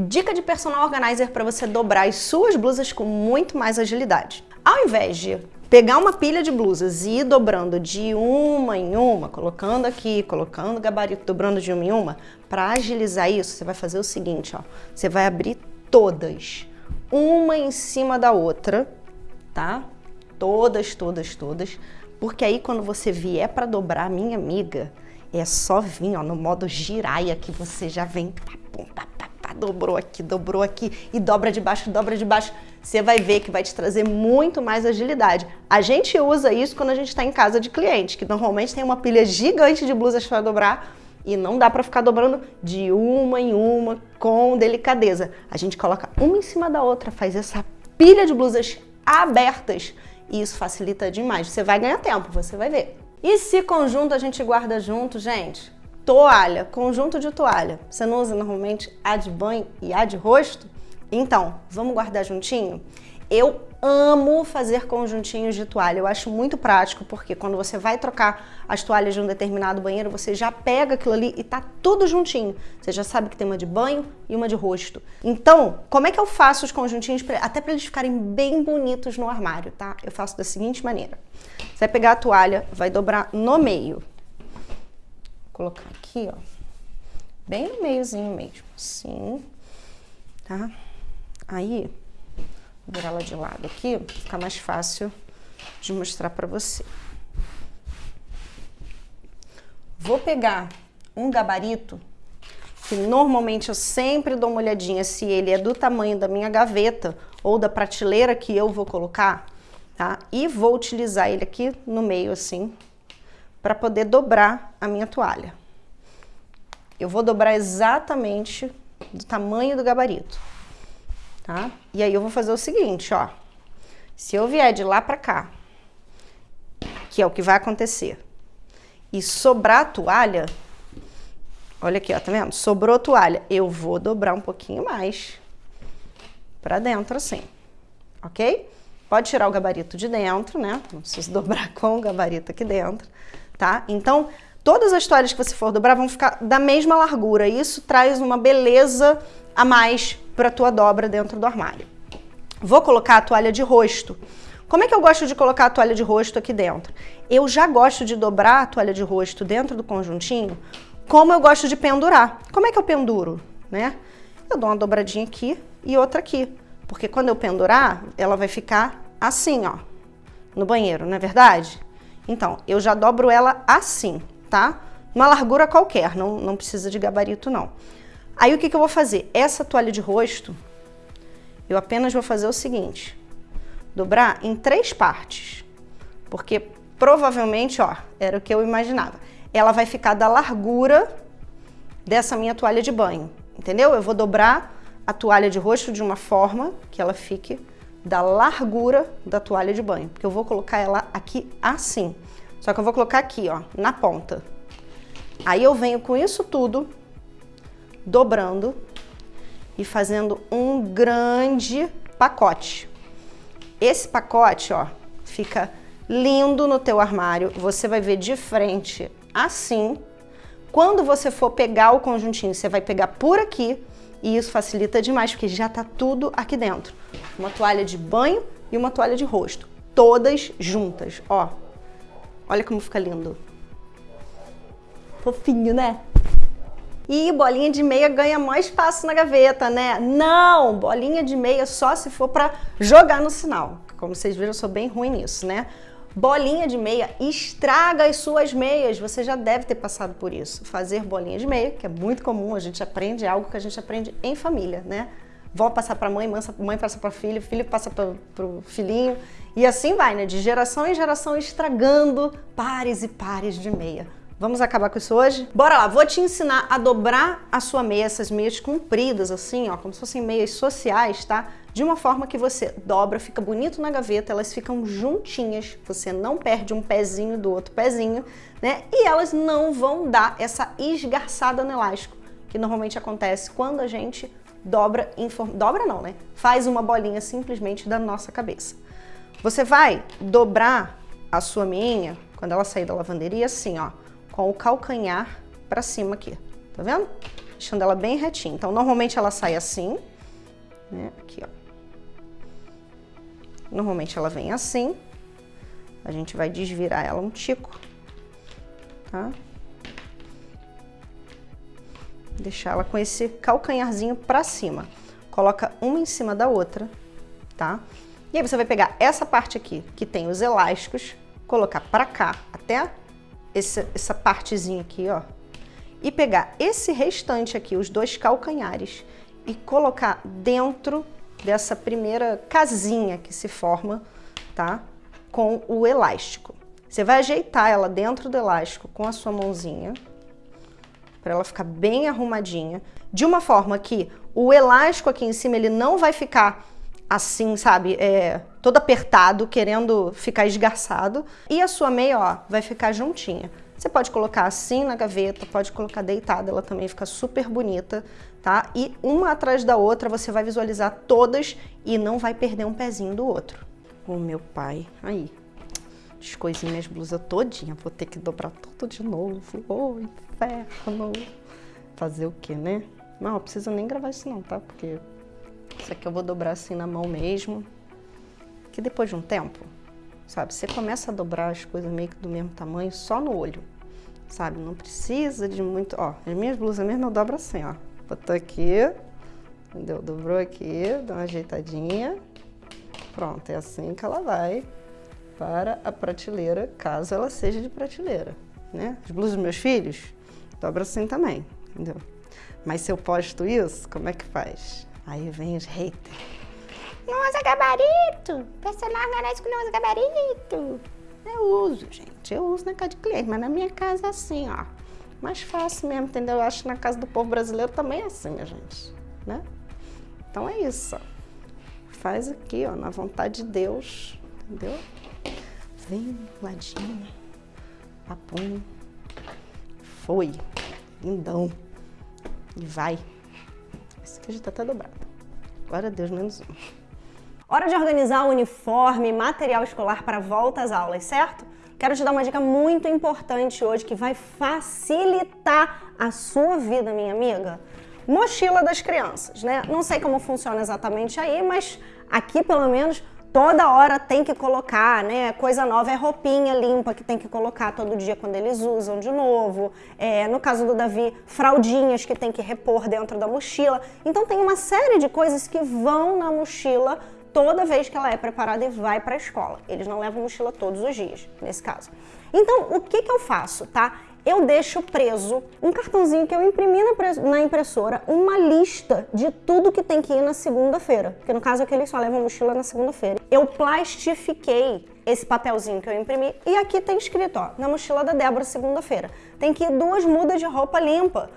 Dica de personal organizer para você dobrar as suas blusas com muito mais agilidade. Ao invés de pegar uma pilha de blusas e ir dobrando de uma em uma, colocando aqui, colocando gabarito, dobrando de uma em uma, para agilizar isso, você vai fazer o seguinte, ó. Você vai abrir todas, uma em cima da outra, tá? Todas, todas, todas. Porque aí quando você vier para dobrar, minha amiga, é só vir ó, no modo giraia que você já vem, pá, pá, dobrou aqui, dobrou aqui e dobra de baixo, dobra de baixo. Você vai ver que vai te trazer muito mais agilidade. A gente usa isso quando a gente está em casa de cliente, que normalmente tem uma pilha gigante de blusas para dobrar e não dá para ficar dobrando de uma em uma com delicadeza. A gente coloca uma em cima da outra, faz essa pilha de blusas abertas e isso facilita demais. Você vai ganhar tempo, você vai ver. E se conjunto a gente guarda junto, gente? Toalha, conjunto de toalha. Você não usa normalmente a de banho e a de rosto? Então, vamos guardar juntinho? Eu amo fazer conjuntinhos de toalha, eu acho muito prático, porque quando você vai trocar as toalhas de um determinado banheiro, você já pega aquilo ali e tá tudo juntinho. Você já sabe que tem uma de banho e uma de rosto. Então, como é que eu faço os conjuntinhos, pra, até para eles ficarem bem bonitos no armário, tá? Eu faço da seguinte maneira. Você vai pegar a toalha, vai dobrar no meio. Vou colocar aqui, ó, bem no meiozinho mesmo, assim, tá? Aí, virar ela de lado aqui, fica mais fácil de mostrar para você. Vou pegar um gabarito, que normalmente eu sempre dou uma olhadinha se ele é do tamanho da minha gaveta ou da prateleira que eu vou colocar, tá? E vou utilizar ele aqui no meio assim, para poder dobrar a minha toalha. Eu vou dobrar exatamente do tamanho do gabarito tá? E aí eu vou fazer o seguinte, ó. Se eu vier de lá pra cá, que é o que vai acontecer, e sobrar a toalha, olha aqui, ó, tá vendo? Sobrou toalha, eu vou dobrar um pouquinho mais pra dentro assim, ok? Pode tirar o gabarito de dentro, né? Não precisa dobrar com o gabarito aqui dentro, tá? Então, todas as toalhas que você for dobrar vão ficar da mesma largura. Isso traz uma beleza a mais para a tua dobra dentro do armário. Vou colocar a toalha de rosto. Como é que eu gosto de colocar a toalha de rosto aqui dentro? Eu já gosto de dobrar a toalha de rosto dentro do conjuntinho, como eu gosto de pendurar. Como é que eu penduro? Né? Eu dou uma dobradinha aqui e outra aqui, porque quando eu pendurar, ela vai ficar assim, ó, no banheiro, não é verdade? Então, eu já dobro ela assim, tá? Uma largura qualquer, não, não precisa de gabarito não. Aí o que, que eu vou fazer? Essa toalha de rosto, eu apenas vou fazer o seguinte, dobrar em três partes, porque provavelmente, ó, era o que eu imaginava. Ela vai ficar da largura dessa minha toalha de banho, entendeu? Eu vou dobrar a toalha de rosto de uma forma que ela fique da largura da toalha de banho, porque eu vou colocar ela aqui assim. Só que eu vou colocar aqui, ó, na ponta. Aí eu venho com isso tudo dobrando e fazendo um grande pacote. Esse pacote, ó, fica lindo no teu armário. Você vai ver de frente assim. Quando você for pegar o conjuntinho, você vai pegar por aqui e isso facilita demais, porque já tá tudo aqui dentro. Uma toalha de banho e uma toalha de rosto, todas juntas, ó. Olha como fica lindo. Fofinho, né? E bolinha de meia ganha mais espaço na gaveta, né? Não, bolinha de meia só se for para jogar no sinal. Como vocês viram, eu sou bem ruim nisso, né? Bolinha de meia estraga as suas meias. Você já deve ter passado por isso. Fazer bolinha de meia, que é muito comum, a gente aprende, é algo que a gente aprende em família, né? Vó passa para mãe, mãe passa para filho, filho passa para o filhinho. E assim vai, né? De geração em geração estragando pares e pares de meia. Vamos acabar com isso hoje? Bora lá, vou te ensinar a dobrar a sua meia, essas meias compridas assim, ó, como se fossem meias sociais, tá? De uma forma que você dobra, fica bonito na gaveta, elas ficam juntinhas, você não perde um pezinho do outro pezinho, né? E elas não vão dar essa esgarçada no elástico, que normalmente acontece quando a gente dobra, dobra não, né? Faz uma bolinha simplesmente da nossa cabeça. Você vai dobrar a sua meinha, quando ela sair da lavanderia, assim, ó, com o calcanhar para cima aqui, tá vendo? deixando ela bem retinha. Então, normalmente ela sai assim, né? Aqui, ó. Normalmente ela vem assim. A gente vai desvirar ela um tico, tá? Deixar ela com esse calcanharzinho pra cima. Coloca uma em cima da outra, tá? E aí você vai pegar essa parte aqui, que tem os elásticos, colocar pra cá, até essa partezinha aqui, ó. E pegar esse restante aqui, os dois calcanhares, e colocar dentro dessa primeira casinha que se forma, tá? Com o elástico. Você vai ajeitar ela dentro do elástico com a sua mãozinha, para ela ficar bem arrumadinha, de uma forma que o elástico aqui em cima ele não vai ficar assim, sabe, é, todo apertado, querendo ficar esgarçado, e a sua meia, ó, vai ficar juntinha. Você pode colocar assim na gaveta, pode colocar deitada, ela também fica super bonita, tá? E uma atrás da outra você vai visualizar todas e não vai perder um pezinho do outro. O meu pai, aí, descoisinhei minhas blusas todinha, vou ter que dobrar tudo de novo. Ô, inferno! Fazer o quê, né? Não, não precisa nem gravar isso não, tá? Porque isso aqui eu vou dobrar assim na mão mesmo. Que depois de um tempo, sabe? Você começa a dobrar as coisas meio que do mesmo tamanho só no olho, sabe? Não precisa de muito... Ó, as minhas blusas mesmo eu dobro assim, ó. Botou aqui, entendeu? Dobrou aqui, dá uma ajeitadinha. Pronto, é assim que ela vai para a prateleira, caso ela seja de prateleira, né? As blusas dos meus filhos, dobra assim também, entendeu? Mas se eu posto isso, como é que faz? Aí vem os haters. Não usa gabarito! Merece que não usa gabarito! Eu uso, gente. Eu uso na casa de cliente, mas na minha casa é assim, ó. Mais fácil mesmo, entendeu? Eu acho que na casa do povo brasileiro também é assim, minha gente. Né? Então é isso, ó. Faz aqui, ó, na vontade de Deus, entendeu? Vem, ladinho, papum. Foi. Lindão. E vai. Esse aqui já tá até dobrado. Glória a Deus, menos um. Hora de organizar o uniforme, material escolar para volta às aulas, certo? Quero te dar uma dica muito importante hoje que vai facilitar a sua vida, minha amiga. Mochila das crianças, né? Não sei como funciona exatamente aí, mas aqui pelo menos toda hora tem que colocar, né? Coisa nova é roupinha limpa que tem que colocar todo dia quando eles usam de novo. É, no caso do Davi, fraldinhas que tem que repor dentro da mochila. Então tem uma série de coisas que vão na mochila toda vez que ela é preparada e vai para a escola. Eles não levam mochila todos os dias, nesse caso. Então, o que, que eu faço, tá? Eu deixo preso um cartãozinho que eu imprimi na impressora, uma lista de tudo que tem que ir na segunda-feira. Porque no caso aqui eles só levam mochila na segunda-feira. Eu plastifiquei esse papelzinho que eu imprimi e aqui tem escrito, ó, na mochila da Débora segunda-feira. Tem que ir duas mudas de roupa limpa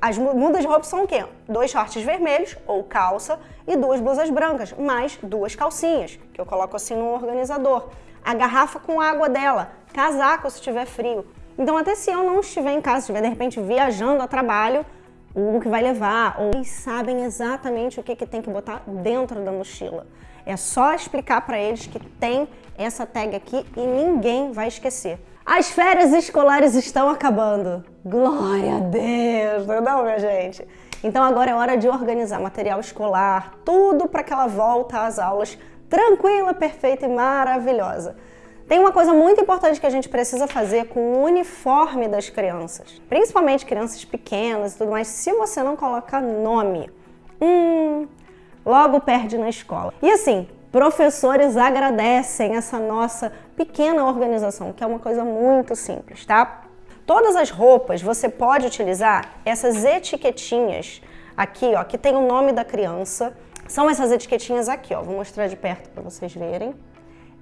as mudas de roupa são o quê? Dois shorts vermelhos ou calça e duas blusas brancas, mais duas calcinhas, que eu coloco assim no organizador. A garrafa com água dela, casaco se tiver frio. Então até se eu não estiver em casa, estiver de repente viajando a trabalho, o que vai levar, ou eles sabem exatamente o que, que tem que botar dentro da mochila. É só explicar para eles que tem essa tag aqui e ninguém vai esquecer. As férias escolares estão acabando. Glória a Deus, não, minha gente? Então agora é hora de organizar material escolar, tudo para que ela volta às aulas tranquila, perfeita e maravilhosa. Tem uma coisa muito importante que a gente precisa fazer com o uniforme das crianças, principalmente crianças pequenas e tudo mais. Se você não colocar nome, hum, logo perde na escola. E assim, professores agradecem essa nossa pequena organização, que é uma coisa muito simples, tá? Todas as roupas você pode utilizar essas etiquetinhas aqui, ó, que tem o nome da criança. São essas etiquetinhas aqui, ó. Vou mostrar de perto para vocês verem.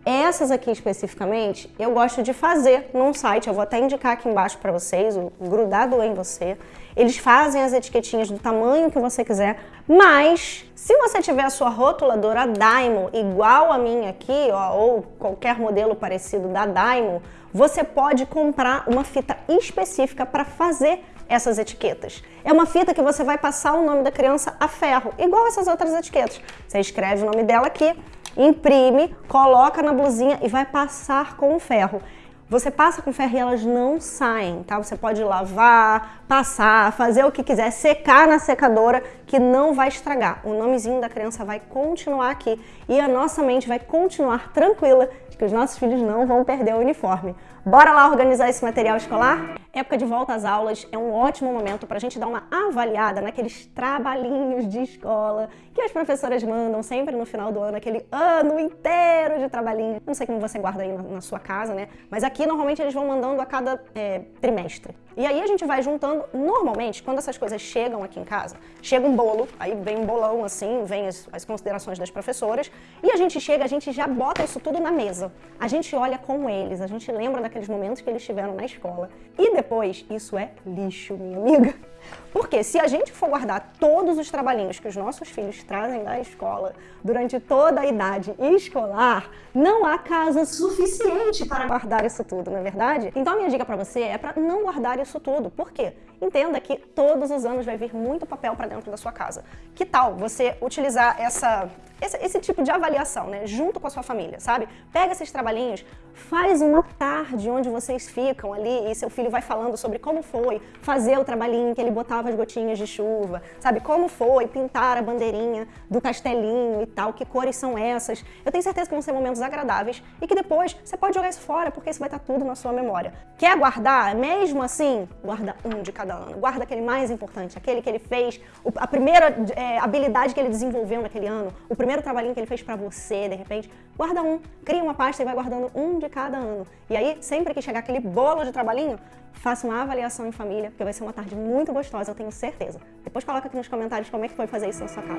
Essas aqui especificamente, eu gosto de fazer num site, eu vou até indicar aqui embaixo para vocês, o Grudado em Você. Eles fazem as etiquetinhas do tamanho que você quiser, mas se você tiver a sua rotuladora Daimon igual a minha aqui, ó, ou qualquer modelo parecido da Daimon, você pode comprar uma fita específica para fazer essas etiquetas. É uma fita que você vai passar o nome da criança a ferro, igual essas outras etiquetas. Você escreve o nome dela aqui, imprime, coloca na blusinha e vai passar com o ferro. Você passa com ferro e elas não saem, tá? Você pode lavar, passar, fazer o que quiser, secar na secadora, que não vai estragar. O nomezinho da criança vai continuar aqui e a nossa mente vai continuar tranquila de que os nossos filhos não vão perder o uniforme. Bora lá organizar esse material escolar? Época de volta às aulas é um ótimo momento para a gente dar uma avaliada naqueles trabalhinhos de escola que as professoras mandam sempre no final do ano, aquele ano inteiro de trabalhinho. Não sei como você guarda aí na, na sua casa, né? Mas aqui normalmente eles vão mandando a cada é, trimestre. E aí a gente vai juntando, normalmente, quando essas coisas chegam aqui em casa, chega um bolo, aí vem um bolão assim, vem as, as considerações das professoras, e a gente chega, a gente já bota isso tudo na mesa. A gente olha com eles, a gente lembra daqueles momentos que eles tiveram na escola. E depois, isso é lixo, minha amiga. Porque se a gente for guardar todos os trabalhinhos que os nossos filhos trazem da escola durante toda a idade escolar, não há casa suficiente para guardar isso tudo, não é verdade? Então a minha dica para você é para não guardar isso tudo. Por quê? Entenda que todos os anos vai vir muito papel para dentro da sua casa. Que tal você utilizar essa, esse, esse, tipo de avaliação, né, junto com a sua família, sabe? Pega esses trabalhinhos, faz uma tarde onde vocês ficam ali e seu filho vai falando sobre como foi fazer o trabalhinho que ele botava as gotinhas de chuva, sabe? Como foi pintar a bandeirinha do castelinho e tal, que cores são essas. Eu tenho certeza que vão ser momentos agradáveis e que depois você pode jogar isso fora, porque isso vai estar tudo na sua memória. Quer guardar? Mesmo assim, guarda um de cada ano. Guarda aquele mais importante, aquele que ele fez, a primeira é, habilidade que ele desenvolveu naquele ano, o primeiro trabalhinho que ele fez para você, de repente. Guarda um, cria uma pasta e vai guardando um de cada ano. E aí, sempre que chegar aquele bolo de trabalhinho, faça uma avaliação em família, porque vai ser uma tarde muito gostosa, eu tenho certeza. Depois coloca aqui nos comentários como é que foi fazer isso na sua casa.